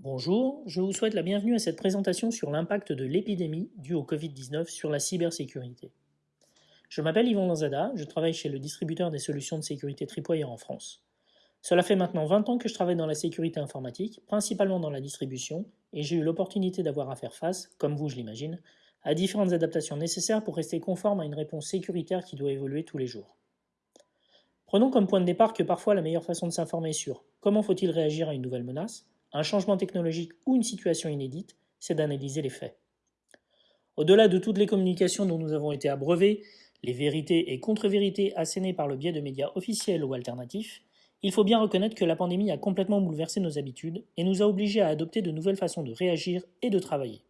Bonjour, je vous souhaite la bienvenue à cette présentation sur l'impact de l'épidémie due au Covid-19 sur la cybersécurité. Je m'appelle Yvon Lanzada, je travaille chez le distributeur des solutions de sécurité Tripwire en France. Cela fait maintenant 20 ans que je travaille dans la sécurité informatique, principalement dans la distribution, et j'ai eu l'opportunité d'avoir à faire face, comme vous je l'imagine, à différentes adaptations nécessaires pour rester conforme à une réponse sécuritaire qui doit évoluer tous les jours. Prenons comme point de départ que parfois la meilleure façon de s'informer sur comment faut-il réagir à une nouvelle menace un changement technologique ou une situation inédite, c'est d'analyser les faits. Au-delà de toutes les communications dont nous avons été abreuvés, les vérités et contre-vérités assénées par le biais de médias officiels ou alternatifs, il faut bien reconnaître que la pandémie a complètement bouleversé nos habitudes et nous a obligés à adopter de nouvelles façons de réagir et de travailler.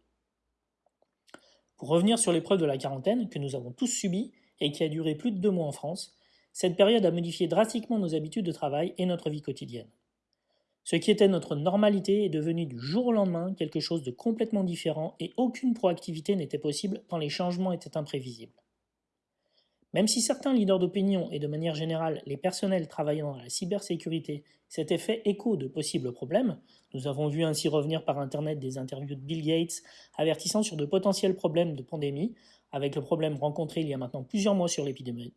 Pour revenir sur l'épreuve de la quarantaine que nous avons tous subie et qui a duré plus de deux mois en France, cette période a modifié drastiquement nos habitudes de travail et notre vie quotidienne. Ce qui était notre normalité est devenu du jour au lendemain quelque chose de complètement différent et aucune proactivité n'était possible tant les changements étaient imprévisibles. Même si certains leaders d'opinion et de manière générale les personnels travaillant dans la cybersécurité s'étaient fait écho de possibles problèmes, nous avons vu ainsi revenir par Internet des interviews de Bill Gates avertissant sur de potentiels problèmes de pandémie, avec le problème rencontré il y a maintenant plusieurs mois sur l'épidémie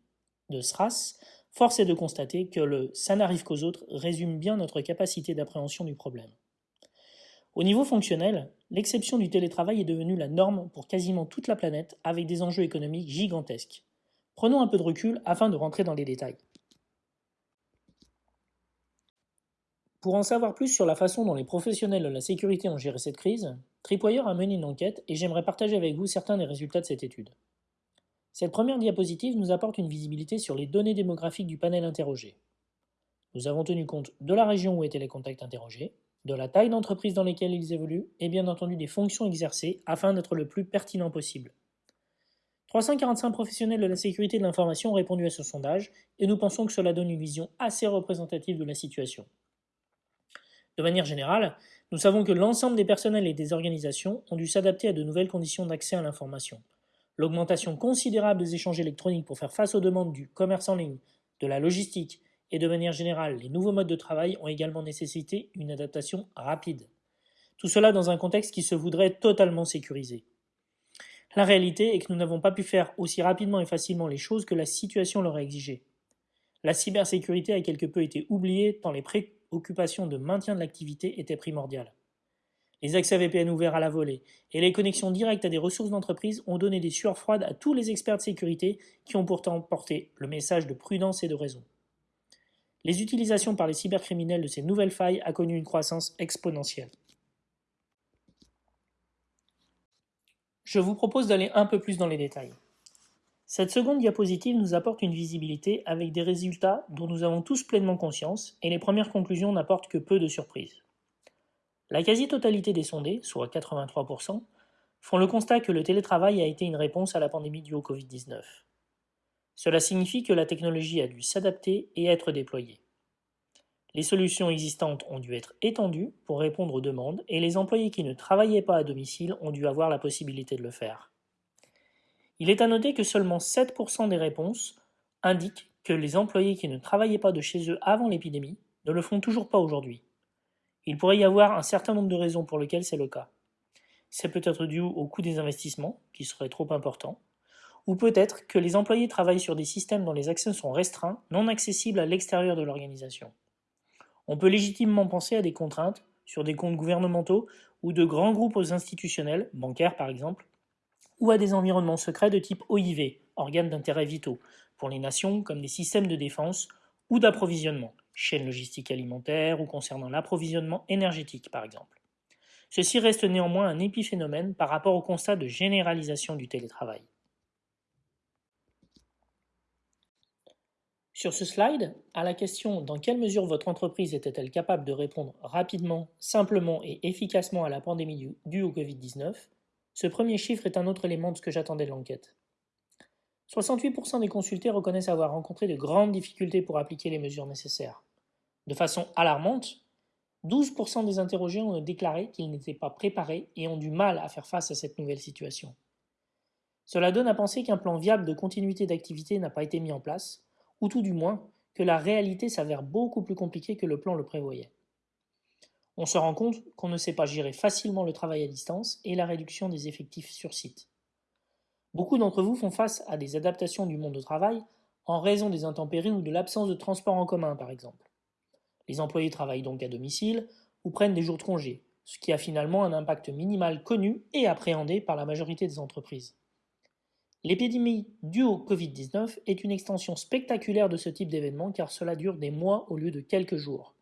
de SRAS, Force est de constater que le « ça n'arrive qu'aux autres » résume bien notre capacité d'appréhension du problème. Au niveau fonctionnel, l'exception du télétravail est devenue la norme pour quasiment toute la planète avec des enjeux économiques gigantesques. Prenons un peu de recul afin de rentrer dans les détails. Pour en savoir plus sur la façon dont les professionnels de la sécurité ont géré cette crise, Tripwire a mené une enquête et j'aimerais partager avec vous certains des résultats de cette étude. Cette première diapositive nous apporte une visibilité sur les données démographiques du panel interrogé. Nous avons tenu compte de la région où étaient les contacts interrogés, de la taille d'entreprise dans lesquelles ils évoluent et bien entendu des fonctions exercées afin d'être le plus pertinent possible. 345 professionnels de la sécurité de l'information ont répondu à ce sondage et nous pensons que cela donne une vision assez représentative de la situation. De manière générale, nous savons que l'ensemble des personnels et des organisations ont dû s'adapter à de nouvelles conditions d'accès à l'information, L'augmentation considérable des échanges électroniques pour faire face aux demandes du commerce en ligne, de la logistique et de manière générale les nouveaux modes de travail ont également nécessité une adaptation rapide. Tout cela dans un contexte qui se voudrait totalement sécurisé. La réalité est que nous n'avons pas pu faire aussi rapidement et facilement les choses que la situation l'aurait exigé. La cybersécurité a quelque peu été oubliée tant les préoccupations de maintien de l'activité étaient primordiales. Les accès VPN ouverts à la volée et les connexions directes à des ressources d'entreprise ont donné des sueurs froides à tous les experts de sécurité qui ont pourtant porté le message de prudence et de raison. Les utilisations par les cybercriminels de ces nouvelles failles a connu une croissance exponentielle. Je vous propose d'aller un peu plus dans les détails. Cette seconde diapositive nous apporte une visibilité avec des résultats dont nous avons tous pleinement conscience et les premières conclusions n'apportent que peu de surprises. La quasi-totalité des sondés, soit 83%, font le constat que le télétravail a été une réponse à la pandémie due au Covid-19. Cela signifie que la technologie a dû s'adapter et être déployée. Les solutions existantes ont dû être étendues pour répondre aux demandes et les employés qui ne travaillaient pas à domicile ont dû avoir la possibilité de le faire. Il est à noter que seulement 7% des réponses indiquent que les employés qui ne travaillaient pas de chez eux avant l'épidémie ne le font toujours pas aujourd'hui. Il pourrait y avoir un certain nombre de raisons pour lesquelles c'est le cas. C'est peut-être dû au coût des investissements, qui serait trop important, ou peut-être que les employés travaillent sur des systèmes dont les accès sont restreints, non accessibles à l'extérieur de l'organisation. On peut légitimement penser à des contraintes sur des comptes gouvernementaux ou de grands groupes institutionnels, bancaires par exemple, ou à des environnements secrets de type OIV, organes d'intérêt vitaux, pour les nations comme des systèmes de défense ou d'approvisionnement, chaîne logistique alimentaire ou concernant l'approvisionnement énergétique par exemple. Ceci reste néanmoins un épiphénomène par rapport au constat de généralisation du télétravail. Sur ce slide, à la question dans quelle mesure votre entreprise était-elle capable de répondre rapidement, simplement et efficacement à la pandémie due au Covid-19, ce premier chiffre est un autre élément de ce que j'attendais de l'enquête. 68% des consultés reconnaissent avoir rencontré de grandes difficultés pour appliquer les mesures nécessaires. De façon alarmante, 12% des interrogés ont déclaré qu'ils n'étaient pas préparés et ont du mal à faire face à cette nouvelle situation. Cela donne à penser qu'un plan viable de continuité d'activité n'a pas été mis en place, ou tout du moins que la réalité s'avère beaucoup plus compliquée que le plan le prévoyait. On se rend compte qu'on ne sait pas gérer facilement le travail à distance et la réduction des effectifs sur site. Beaucoup d'entre vous font face à des adaptations du monde au travail en raison des intempéries ou de l'absence de transport en commun par exemple. Les employés travaillent donc à domicile ou prennent des jours de congé, ce qui a finalement un impact minimal connu et appréhendé par la majorité des entreprises. L'épidémie due au Covid-19 est une extension spectaculaire de ce type d'événement car cela dure des mois au lieu de quelques jours.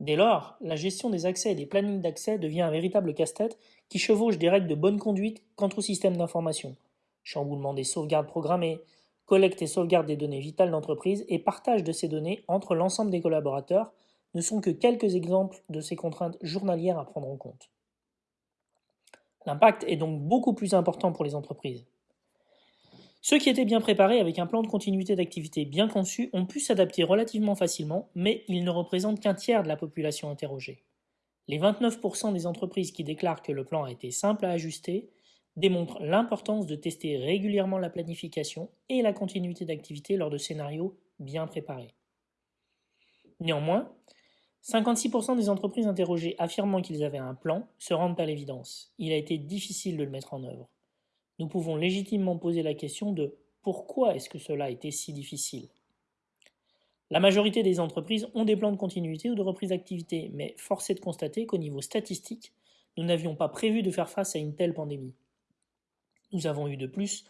Dès lors, la gestion des accès et des plannings d'accès devient un véritable casse-tête qui chevauche des règles de bonne conduite quant au système d'information, chamboulement des sauvegardes programmées, collecte et sauvegarde des données vitales d'entreprise et partage de ces données entre l'ensemble des collaborateurs ne sont que quelques exemples de ces contraintes journalières à prendre en compte. L'impact est donc beaucoup plus important pour les entreprises. Ceux qui étaient bien préparés avec un plan de continuité d'activité bien conçu ont pu s'adapter relativement facilement, mais ils ne représentent qu'un tiers de la population interrogée. Les 29% des entreprises qui déclarent que le plan a été simple à ajuster démontrent l'importance de tester régulièrement la planification et la continuité d'activité lors de scénarios bien préparés. Néanmoins, 56% des entreprises interrogées affirmant qu'ils avaient un plan se rendent à l'évidence. Il a été difficile de le mettre en œuvre. Nous pouvons légitimement poser la question de pourquoi est-ce que cela a été si difficile? La majorité des entreprises ont des plans de continuité ou de reprise d'activité, mais force est de constater qu'au niveau statistique, nous n'avions pas prévu de faire face à une telle pandémie. Nous avons eu de plus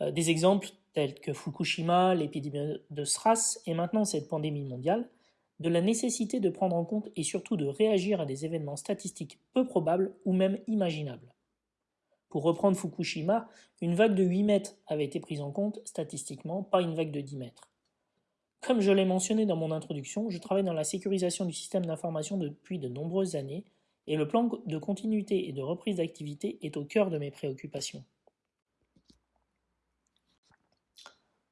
euh, des exemples tels que Fukushima, l'épidémie de SRAS et maintenant cette pandémie mondiale, de la nécessité de prendre en compte et surtout de réagir à des événements statistiques peu probables ou même imaginables. Pour reprendre Fukushima, une vague de 8 mètres avait été prise en compte statistiquement, pas une vague de 10 mètres. Comme je l'ai mentionné dans mon introduction, je travaille dans la sécurisation du système d'information depuis de nombreuses années et le plan de continuité et de reprise d'activité est au cœur de mes préoccupations.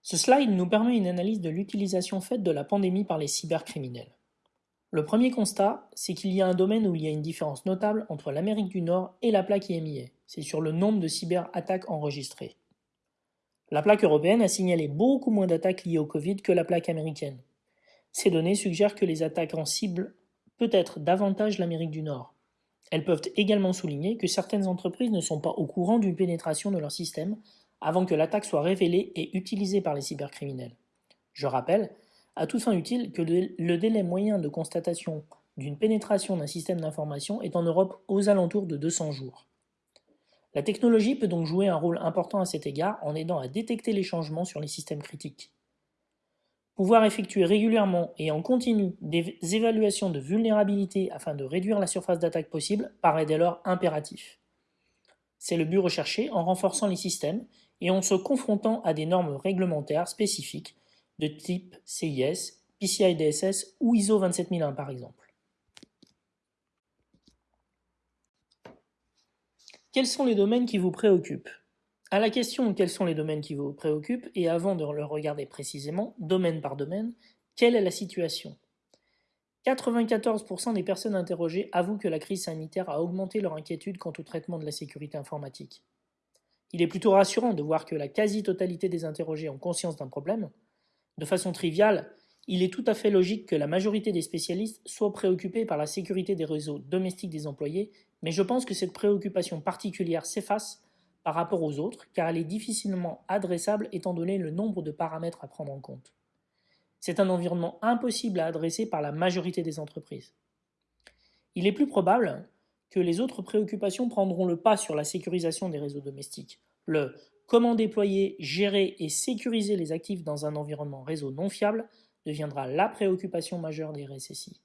Ce slide nous permet une analyse de l'utilisation faite de la pandémie par les cybercriminels. Le premier constat, c'est qu'il y a un domaine où il y a une différence notable entre l'Amérique du Nord et la plaque IMIA, c'est sur le nombre de cyberattaques enregistrées. La plaque européenne a signalé beaucoup moins d'attaques liées au Covid que la plaque américaine. Ces données suggèrent que les attaques en cible peut être davantage l'Amérique du Nord. Elles peuvent également souligner que certaines entreprises ne sont pas au courant d'une pénétration de leur système avant que l'attaque soit révélée et utilisée par les cybercriminels. Je rappelle, à toute fin utile, que le délai moyen de constatation d'une pénétration d'un système d'information est en Europe aux alentours de 200 jours. La technologie peut donc jouer un rôle important à cet égard en aidant à détecter les changements sur les systèmes critiques. Pouvoir effectuer régulièrement et en continu des évaluations de vulnérabilité afin de réduire la surface d'attaque possible paraît dès lors impératif. C'est le but recherché en renforçant les systèmes et en se confrontant à des normes réglementaires spécifiques de type CIS, PCI DSS ou ISO 27001 par exemple. Quels sont les domaines qui vous préoccupent? À la question quels sont les domaines qui vous préoccupent, et avant de le regarder précisément, domaine par domaine, quelle est la situation? 94% des personnes interrogées avouent que la crise sanitaire a augmenté leur inquiétude quant au traitement de la sécurité informatique. Il est plutôt rassurant de voir que la quasi-totalité des interrogés ont conscience d'un problème. De façon triviale, il est tout à fait logique que la majorité des spécialistes soient préoccupés par la sécurité des réseaux domestiques des employés, mais je pense que cette préoccupation particulière s'efface par rapport aux autres, car elle est difficilement adressable étant donné le nombre de paramètres à prendre en compte. C'est un environnement impossible à adresser par la majorité des entreprises. Il est plus probable que les autres préoccupations prendront le pas sur la sécurisation des réseaux domestiques. Le comment déployer, gérer et sécuriser les actifs dans un environnement réseau non fiable deviendra la préoccupation majeure des RSSI.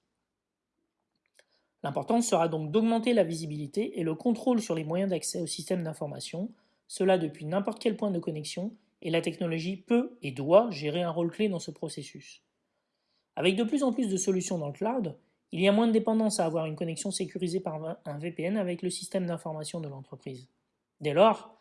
L'important sera donc d'augmenter la visibilité et le contrôle sur les moyens d'accès au système d'information, cela depuis n'importe quel point de connexion, et la technologie peut et doit gérer un rôle clé dans ce processus. Avec de plus en plus de solutions dans le cloud, il y a moins de dépendance à avoir une connexion sécurisée par un VPN avec le système d'information de l'entreprise. Dès lors,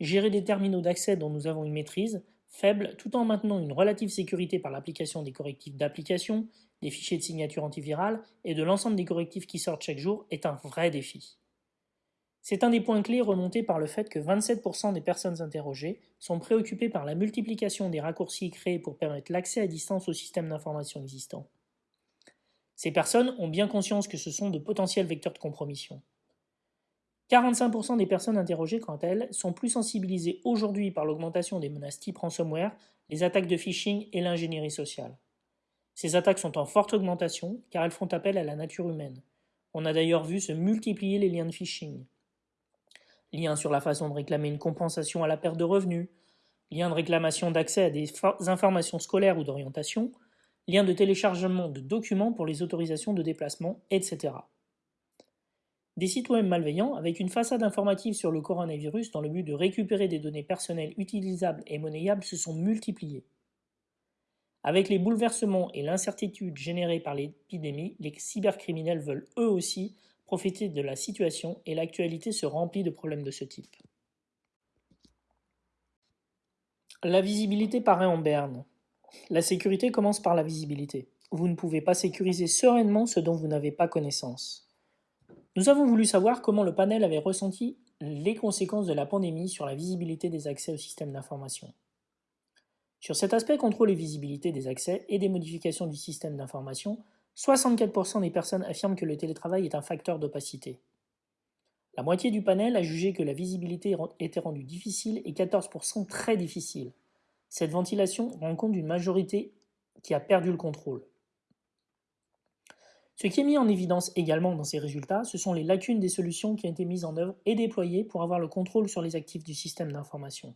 gérer des terminaux d'accès dont nous avons une maîtrise faible tout en maintenant une relative sécurité par l'application des correctifs d'application, des fichiers de signature antivirale et de l'ensemble des correctifs qui sortent chaque jour est un vrai défi. C'est un des points clés remontés par le fait que 27% des personnes interrogées sont préoccupées par la multiplication des raccourcis créés pour permettre l'accès à distance au système d'information existant. Ces personnes ont bien conscience que ce sont de potentiels vecteurs de compromission. 45% des personnes interrogées, quant à elles, sont plus sensibilisées aujourd'hui par l'augmentation des menaces type ransomware, les attaques de phishing et l'ingénierie sociale. Ces attaques sont en forte augmentation car elles font appel à la nature humaine. On a d'ailleurs vu se multiplier les liens de phishing. Liens sur la façon de réclamer une compensation à la perte de revenus, liens de réclamation d'accès à des informations scolaires ou d'orientation, liens de téléchargement de documents pour les autorisations de déplacement, etc. Des sites web malveillants avec une façade informative sur le coronavirus dans le but de récupérer des données personnelles utilisables et monnayables se sont multipliés. Avec les bouleversements et l'incertitude générée par l'épidémie, les cybercriminels veulent eux aussi profiter de la situation et l'actualité se remplit de problèmes de ce type. La visibilité paraît en berne. La sécurité commence par la visibilité. Vous ne pouvez pas sécuriser sereinement ce dont vous n'avez pas connaissance. Nous avons voulu savoir comment le panel avait ressenti les conséquences de la pandémie sur la visibilité des accès au système d'information. Sur cet aspect contrôle et visibilité des accès et des modifications du système d'information, 64% des personnes affirment que le télétravail est un facteur d'opacité. La moitié du panel a jugé que la visibilité était rendue difficile et 14% très difficile. Cette ventilation rend compte d'une majorité qui a perdu le contrôle. Ce qui est mis en évidence également dans ces résultats, ce sont les lacunes des solutions qui ont été mises en œuvre et déployées pour avoir le contrôle sur les actifs du système d'information.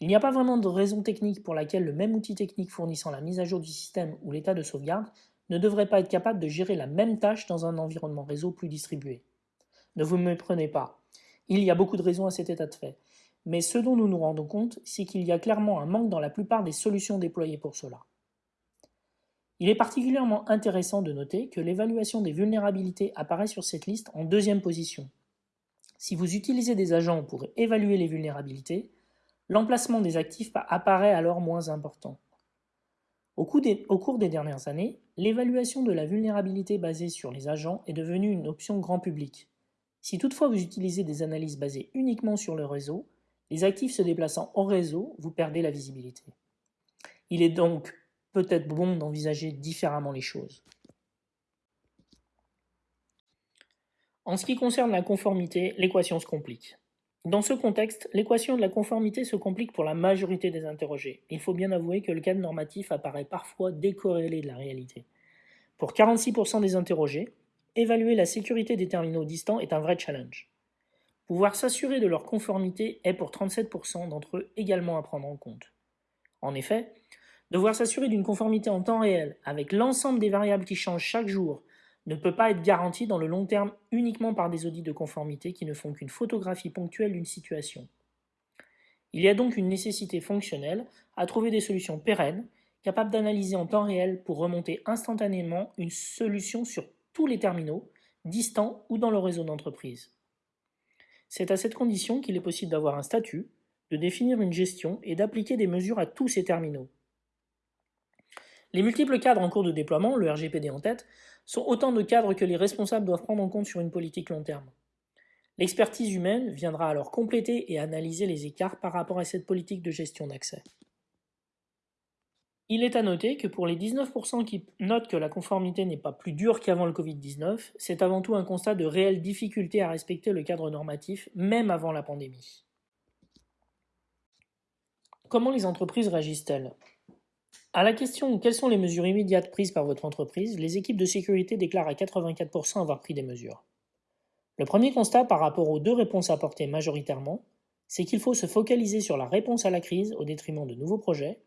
Il n'y a pas vraiment de raison technique pour laquelle le même outil technique fournissant la mise à jour du système ou l'état de sauvegarde ne devrait pas être capable de gérer la même tâche dans un environnement réseau plus distribué. Ne vous méprenez pas. Il y a beaucoup de raisons à cet état de fait. Mais ce dont nous nous rendons compte, c'est qu'il y a clairement un manque dans la plupart des solutions déployées pour cela. Il est particulièrement intéressant de noter que l'évaluation des vulnérabilités apparaît sur cette liste en deuxième position. Si vous utilisez des agents pour évaluer les vulnérabilités, l'emplacement des actifs apparaît alors moins important. Au, cours des dernières années, l'évaluation de la vulnérabilité basée sur les agents est devenue une option grand public. Si toutefois vous utilisez des analyses basées uniquement sur le réseau, les actifs se déplaçant au réseau, vous perdez la visibilité. Il est donc peut-être bon d'envisager différemment les choses. En ce qui concerne la conformité, l'équation se complique. Dans ce contexte, l'équation de la conformité se complique pour la majorité des interrogés. Il faut bien avouer que le cadre normatif apparaît parfois décorrélé de la réalité. Pour 46% des interrogés, évaluer la sécurité des terminaux distants est un vrai challenge. Pouvoir s'assurer de leur conformité est pour 37% d'entre eux également à prendre en compte. En effet, Devoir s'assurer d'une conformité en temps réel, avec l'ensemble des variables qui changent chaque jour, ne peut pas être garanti dans le long terme uniquement par des audits de conformité qui ne font qu'une photographie ponctuelle d'une situation. Il y a donc une nécessité fonctionnelle à trouver des solutions pérennes, capables d'analyser en temps réel pour remonter instantanément une solution sur tous les terminaux, distants ou dans le réseau d'entreprise. C'est à cette condition qu'il est possible d'avoir un statut, de définir une gestion et d'appliquer des mesures à tous ces terminaux. Les multiples cadres en cours de déploiement, le RGPD en tête, sont autant de cadres que les responsables doivent prendre en compte sur une politique long terme. L'expertise humaine viendra alors compléter et analyser les écarts par rapport à cette politique de gestion d'accès. Il est à noter que pour les 19% qui notent que la conformité n'est pas plus dure qu'avant le Covid-19, c'est avant tout un constat de réelle difficulté à respecter le cadre normatif, même avant la pandémie. Comment les entreprises réagissent-elles? À la question quelles sont les mesures immédiates prises par votre entreprise, les équipes de sécurité déclarent à 84% avoir pris des mesures. Le premier constat par rapport aux deux réponses apportées majoritairement, c'est qu'il faut se focaliser sur la réponse à la crise au détriment de nouveaux projets,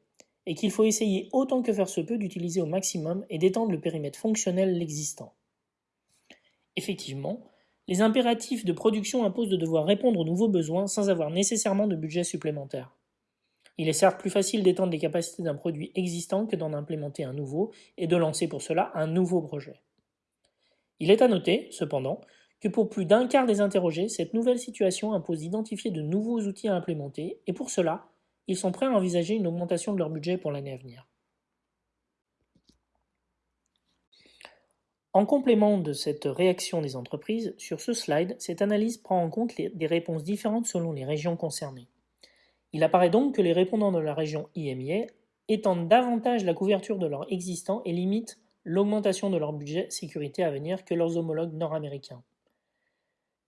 et qu'il faut essayer autant que faire se peut d'utiliser au maximum et d'étendre le périmètre fonctionnel l'existant. Effectivement, les impératifs de production imposent de devoir répondre aux nouveaux besoins sans avoir nécessairement de budget supplémentaire. Il est certes plus facile d'étendre les capacités d'un produit existant que d'en implémenter un nouveau et de lancer pour cela un nouveau projet. Il est à noter, cependant, que pour plus d'un quart des interrogés, cette nouvelle situation impose d'identifier de nouveaux outils à implémenter et pour cela, ils sont prêts à envisager une augmentation de leur budget pour l'année à venir. En complément de cette réaction des entreprises, sur ce slide, cette analyse prend en compte des réponses différentes selon les régions concernées. Il apparaît donc que les répondants de la région IMIA étendent davantage la couverture de leur existant et limitent l'augmentation de leur budget sécurité à venir que leurs homologues nord-américains.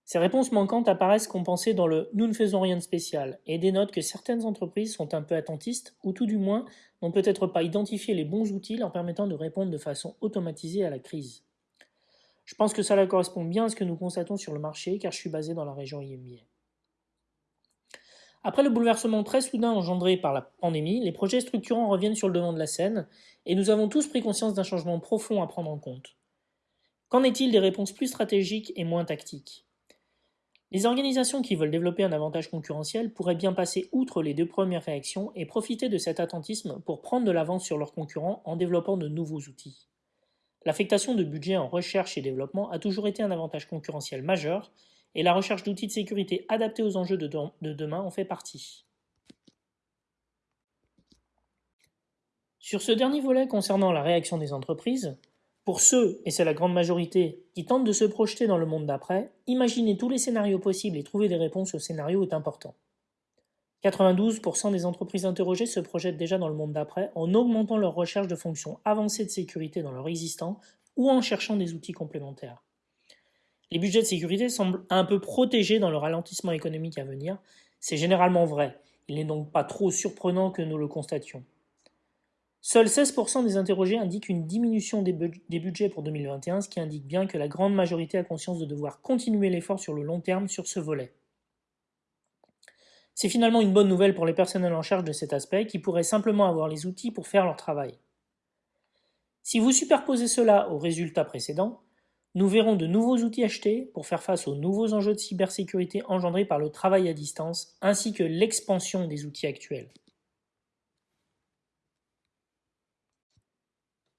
Ces réponses manquantes apparaissent compensées dans le nous ne faisons rien de spécial et dénotent que certaines entreprises sont un peu attentistes ou tout du moins n'ont peut-être pas identifié les bons outils leur permettant de répondre de façon automatisée à la crise. Je pense que cela correspond bien à ce que nous constatons sur le marché car je suis basé dans la région IMIA. Après le bouleversement très soudain engendré par la pandémie, les projets structurants reviennent sur le devant de la scène et nous avons tous pris conscience d'un changement profond à prendre en compte. Qu'en est-il des réponses plus stratégiques et moins tactiques? Les organisations qui veulent développer un avantage concurrentiel pourraient bien passer outre les deux premières réactions et profiter de cet attentisme pour prendre de l'avance sur leurs concurrents en développant de nouveaux outils. L'affectation de budget en recherche et développement a toujours été un avantage concurrentiel majeur, et la recherche d'outils de sécurité adaptés aux enjeux de, de demain en fait partie. Sur ce dernier volet concernant la réaction des entreprises, pour ceux, et c'est la grande majorité, qui tentent de se projeter dans le monde d'après, imaginer tous les scénarios possibles et trouver des réponses aux scénarios est important. 92% des entreprises interrogées se projettent déjà dans le monde d'après en augmentant leur recherche de fonctions avancées de sécurité dans leur existant ou en cherchant des outils complémentaires. Les budgets de sécurité semblent un peu protégés dans le ralentissement économique à venir, c'est généralement vrai, il n'est donc pas trop surprenant que nous le constations. Seuls 16% des interrogés indiquent une diminution des, budgets pour 2021, ce qui indique bien que la grande majorité a conscience de devoir continuer l'effort sur le long terme sur ce volet. C'est finalement une bonne nouvelle pour les personnels en charge de cet aspect qui pourraient simplement avoir les outils pour faire leur travail. Si vous superposez cela aux résultats précédents, nous verrons de nouveaux outils achetés pour faire face aux nouveaux enjeux de cybersécurité engendrés par le travail à distance ainsi que l'expansion des outils actuels.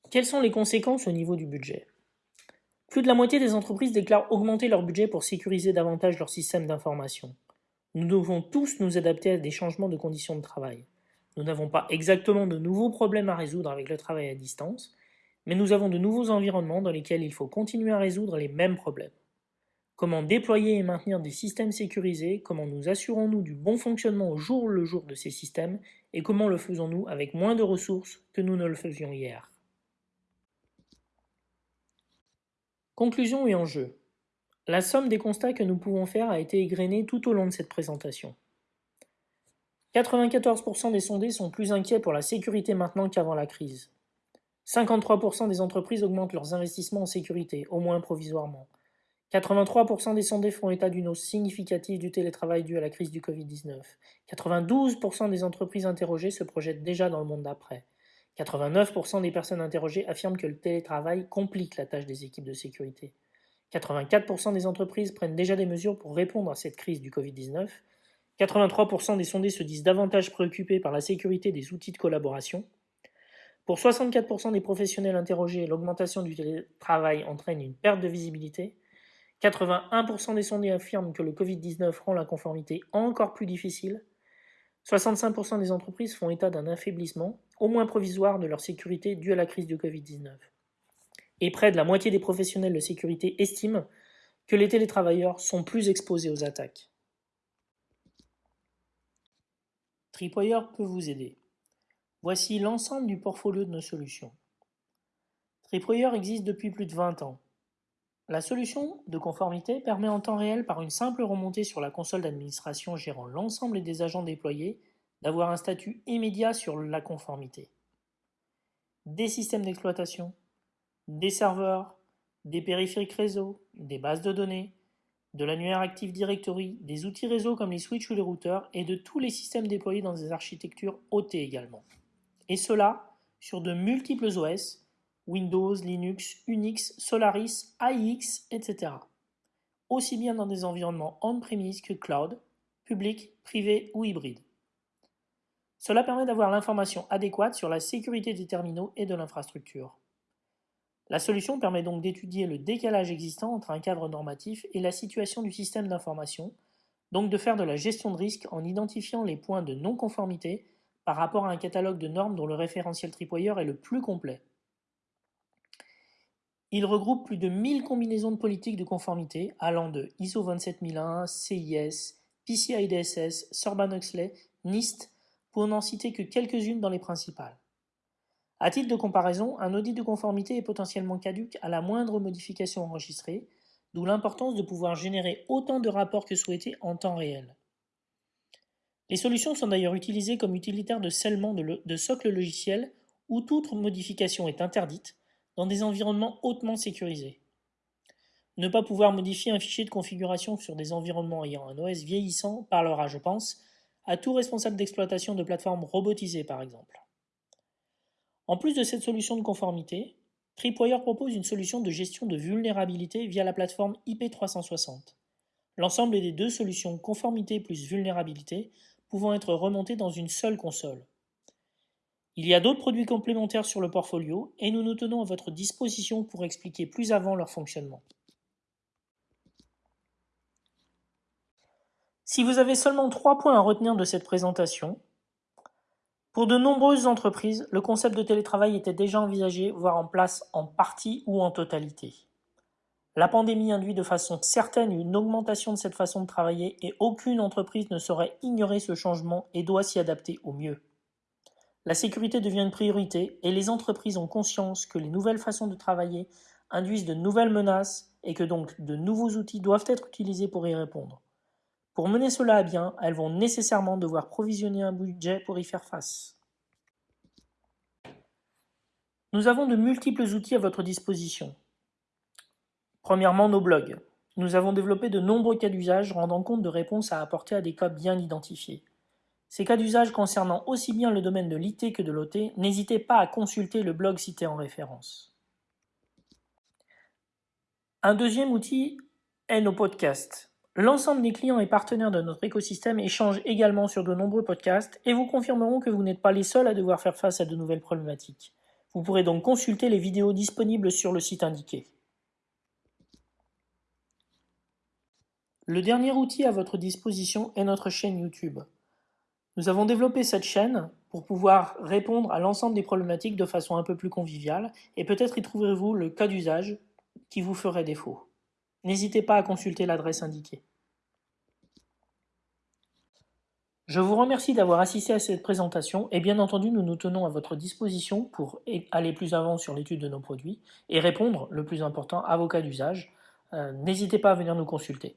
Quelles sont les conséquences au niveau du budget? Plus de la moitié des entreprises déclarent augmenter leur budget pour sécuriser davantage leur système d'information. Nous devons tous nous adapter à des changements de conditions de travail. Nous n'avons pas exactement de nouveaux problèmes à résoudre avec le travail à distance, mais nous avons de nouveaux environnements dans lesquels il faut continuer à résoudre les mêmes problèmes. Comment déployer et maintenir des systèmes sécurisés, comment nous assurons-nous du bon fonctionnement au jour le jour de ces systèmes, et comment le faisons-nous avec moins de ressources que nous ne le faisions hier? Conclusion et enjeu. La somme des constats que nous pouvons faire a été égrenée tout au long de cette présentation. 94% des sondés sont plus inquiets pour la sécurité maintenant qu'avant la crise. 53% des entreprises augmentent leurs investissements en sécurité, au moins provisoirement. 83% des sondés font état d'une hausse significative du télétravail dû à la crise du Covid-19. 92% des entreprises interrogées se projettent déjà dans le monde d'après. 89% des personnes interrogées affirment que le télétravail complique la tâche des équipes de sécurité. 84% des entreprises prennent déjà des mesures pour répondre à cette crise du Covid-19. 83% des sondés se disent davantage préoccupés par la sécurité des outils de collaboration. Pour 64% des professionnels interrogés, l'augmentation du télétravail entraîne une perte de visibilité. 81% des sondés affirment que le Covid-19 rend la conformité encore plus difficile. 65% des entreprises font état d'un affaiblissement, au moins provisoire, de leur sécurité due à la crise du Covid-19. Et près de la moitié des professionnels de sécurité estiment que les télétravailleurs sont plus exposés aux attaques. Tripwire peut vous aider. Voici l'ensemble du portfolio de nos solutions. Tripwire existe depuis plus de 20 ans. La solution de conformité permet en temps réel, par une simple remontée sur la console d'administration gérant l'ensemble des agents déployés, d'avoir un statut immédiat sur la conformité. Des systèmes d'exploitation, des serveurs, des périphériques réseau, des bases de données, de l'annuaire Active Directory, des outils réseau comme les switches ou les routeurs et de tous les systèmes déployés dans des architectures OT également. Et cela sur de multiples OS, Windows, Linux, Unix, Solaris, AIX, etc. Aussi bien dans des environnements on-premise que cloud, public, privé ou hybride. Cela permet d'avoir l'information adéquate sur la sécurité des terminaux et de l'infrastructure. La solution permet donc d'étudier le décalage existant entre un cadre normatif et la situation du système d'information, donc de faire de la gestion de risque en identifiant les points de non-conformité par rapport à un catalogue de normes dont le référentiel Tripwire est le plus complet. Il regroupe plus de 1000 combinaisons de politiques de conformité allant de ISO 27001, CIS, PCI DSS, Sorban-Huxley, NIST, pour n'en citer que quelques-unes dans les principales. À titre de comparaison, un audit de conformité est potentiellement caduque à la moindre modification enregistrée, d'où l'importance de pouvoir générer autant de rapports que souhaité en temps réel. Les solutions sont d'ailleurs utilisées comme utilitaires de scellement de, de socle logiciel où toute modification est interdite dans des environnements hautement sécurisés. Ne pas pouvoir modifier un fichier de configuration sur des environnements ayant un OS vieillissant parlera, je pense, à tout responsable d'exploitation de plateformes robotisées par exemple. En plus de cette solution de conformité, Tripwire propose une solution de gestion de vulnérabilité via la plateforme IP360. L'ensemble des deux solutions conformité plus vulnérabilité pouvant être remontées dans une seule console. Il y a d'autres produits complémentaires sur le portfolio et nous nous tenons à votre disposition pour expliquer plus avant leur fonctionnement. Si vous avez seulement trois points à retenir de cette présentation, pour de nombreuses entreprises, le concept de télétravail était déjà envisagé, voire en place en partie ou en totalité. La pandémie induit de façon certaine une augmentation de cette façon de travailler et aucune entreprise ne saurait ignorer ce changement et doit s'y adapter au mieux. La sécurité devient une priorité et les entreprises ont conscience que les nouvelles façons de travailler induisent de nouvelles menaces et que donc de nouveaux outils doivent être utilisés pour y répondre. Pour mener cela à bien, elles vont nécessairement devoir provisionner un budget pour y faire face. Nous avons de multiples outils à votre disposition. Premièrement, nos blogs. Nous avons développé de nombreux cas d'usage rendant compte de réponses à apporter à des cas bien identifiés. Ces cas d'usage concernant aussi bien le domaine de l'IT que de l'OT, n'hésitez pas à consulter le blog cité en référence. Un deuxième outil est nos podcasts. L'ensemble des clients et partenaires de notre écosystème échangent également sur de nombreux podcasts et vous confirmeront que vous n'êtes pas les seuls à devoir faire face à de nouvelles problématiques. Vous pourrez donc consulter les vidéos disponibles sur le site indiqué. Le dernier outil à votre disposition est notre chaîne YouTube. Nous avons développé cette chaîne pour pouvoir répondre à l'ensemble des problématiques de façon un peu plus conviviale et peut-être y trouverez-vous le cas d'usage qui vous ferait défaut. N'hésitez pas à consulter l'adresse indiquée. Je vous remercie d'avoir assisté à cette présentation et bien entendu nous nous tenons à votre disposition pour aller plus avant sur l'étude de nos produits et répondre, le plus important, à vos cas d'usage. Euh, n'hésitez pas à venir nous consulter.